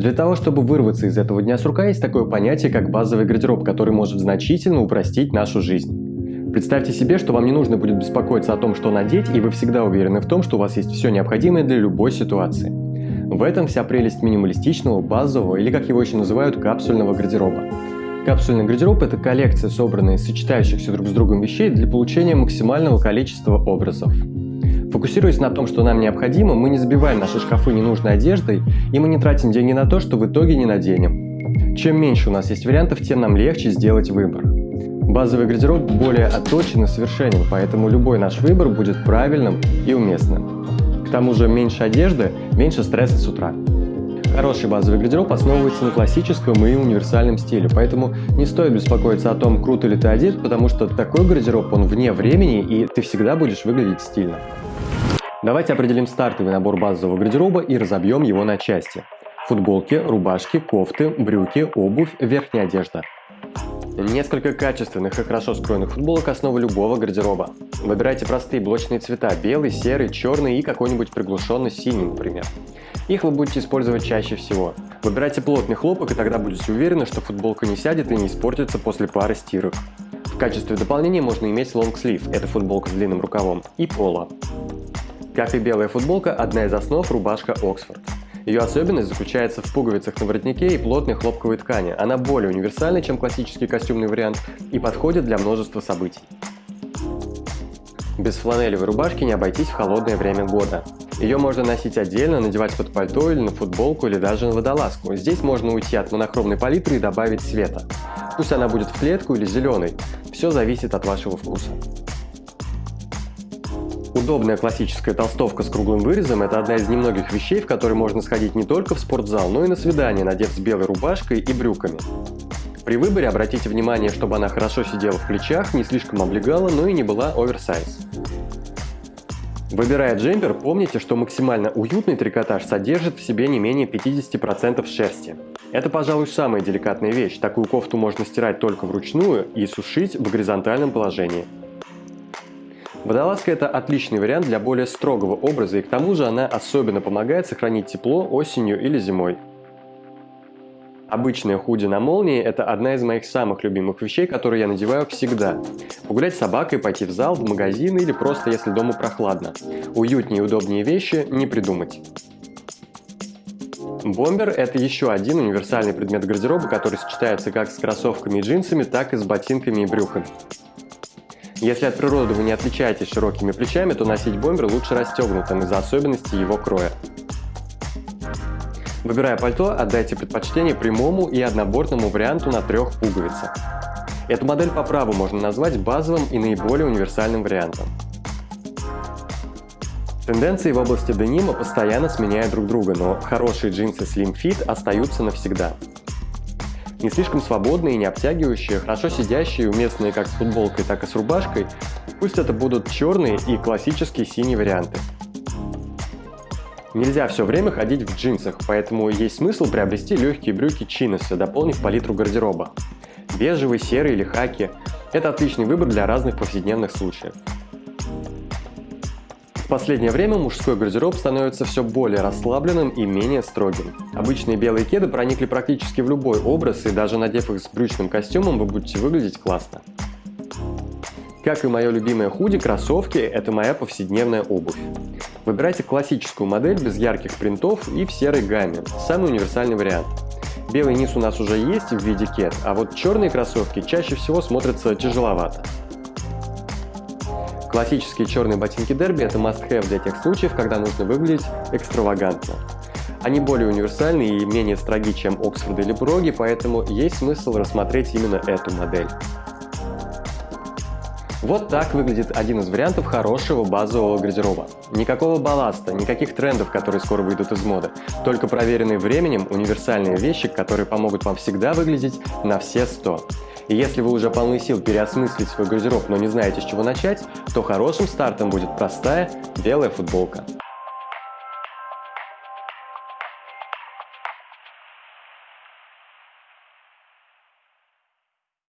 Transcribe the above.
Для того, чтобы вырваться из этого дня сурка, есть такое понятие, как базовый гардероб, который может значительно упростить нашу жизнь. Представьте себе, что вам не нужно будет беспокоиться о том, что надеть, и вы всегда уверены в том, что у вас есть все необходимое для любой ситуации. В этом вся прелесть минималистичного, базового или, как его еще называют, капсульного гардероба. Капсульный гардероб – это коллекция, собранная из сочетающихся друг с другом вещей для получения максимального количества образов. Фокусируясь на том, что нам необходимо, мы не забиваем наши шкафы ненужной одеждой, и мы не тратим деньги на то, что в итоге не наденем. Чем меньше у нас есть вариантов, тем нам легче сделать выбор. Базовый гардероб более отточен и совершенен, поэтому любой наш выбор будет правильным и уместным. К тому же меньше одежды, меньше стресса с утра. Хороший базовый гардероб основывается на классическом и универсальном стиле, поэтому не стоит беспокоиться о том, круто ли ты одет, потому что такой гардероб, он вне времени, и ты всегда будешь выглядеть стильно. Давайте определим стартовый набор базового гардероба и разобьем его на части. Футболки, рубашки, кофты, брюки, обувь, верхняя одежда. Несколько качественных и хорошо скроенных футболок – основа любого гардероба. Выбирайте простые блочные цвета – белый, серый, черный и какой-нибудь приглушенный синий, например. Их вы будете использовать чаще всего. Выбирайте плотный хлопок, и тогда будете уверены, что футболка не сядет и не испортится после пары стирок. В качестве дополнения можно иметь лонгслив – это футболка с длинным рукавом, и поло. Как и белая футболка, одна из основ – рубашка Оксфорд. Ее особенность заключается в пуговицах на воротнике и плотной хлопковой ткани. Она более универсальна, чем классический костюмный вариант и подходит для множества событий. Без фланелевой рубашки не обойтись в холодное время года. Ее можно носить отдельно, надевать под пальто или на футболку или даже на водолазку. Здесь можно уйти от монохромной палитры и добавить цвета. Пусть она будет в клетку или зеленой, все зависит от вашего вкуса. Удобная классическая толстовка с круглым вырезом – это одна из немногих вещей, в которые можно сходить не только в спортзал, но и на свидание, надев с белой рубашкой и брюками. При выборе обратите внимание, чтобы она хорошо сидела в плечах, не слишком облегала, но и не была оверсайз. Выбирая джемпер, помните, что максимально уютный трикотаж содержит в себе не менее 50% шерсти. Это, пожалуй, самая деликатная вещь. Такую кофту можно стирать только вручную и сушить в горизонтальном положении. Водолазка – это отличный вариант для более строгого образа, и к тому же она особенно помогает сохранить тепло осенью или зимой. Обычная худи на молнии – это одна из моих самых любимых вещей, которые я надеваю всегда. Погулять с собакой, пойти в зал, в магазин или просто если дома прохладно. Уютнее и удобнее вещи не придумать. Бомбер – это еще один универсальный предмет гардероба, который сочетается как с кроссовками и джинсами, так и с ботинками и брюками. Если от природы вы не отличаетесь широкими плечами, то носить бомбер лучше расстегнутым из-за особенностей его кроя. Выбирая пальто, отдайте предпочтение прямому и однобортному варианту на трех пуговицах. Эту модель по праву можно назвать базовым и наиболее универсальным вариантом. Тенденции в области денима постоянно сменяют друг друга, но хорошие джинсы Slim Fit остаются навсегда не слишком свободные, не обтягивающие, хорошо сидящие, уместные как с футболкой, так и с рубашкой. Пусть это будут черные и классические синие варианты. Нельзя все время ходить в джинсах, поэтому есть смысл приобрести легкие брюки чиноса, дополнив палитру гардероба. Бежевый, серый или хаки – это отличный выбор для разных повседневных случаев последнее время мужской гардероб становится все более расслабленным и менее строгим. Обычные белые кеды проникли практически в любой образ, и даже надев их с брючным костюмом, вы будете выглядеть классно. Как и мое любимое худи, кроссовки – это моя повседневная обувь. Выбирайте классическую модель без ярких принтов и в серой гамме, самый универсальный вариант. Белый низ у нас уже есть в виде кед, а вот черные кроссовки чаще всего смотрятся тяжеловато. Классические черные ботинки Дерби – это must-have для тех случаев, когда нужно выглядеть экстравагантно. Они более универсальны и менее строги, чем Оксфорд или Броги, поэтому есть смысл рассмотреть именно эту модель. Вот так выглядит один из вариантов хорошего базового гардероба. Никакого балласта, никаких трендов, которые скоро выйдут из моды. Только проверенные временем универсальные вещи, которые помогут вам всегда выглядеть на все 100. И если вы уже полны сил переосмыслить свой гардероб, но не знаете с чего начать, то хорошим стартом будет простая белая футболка.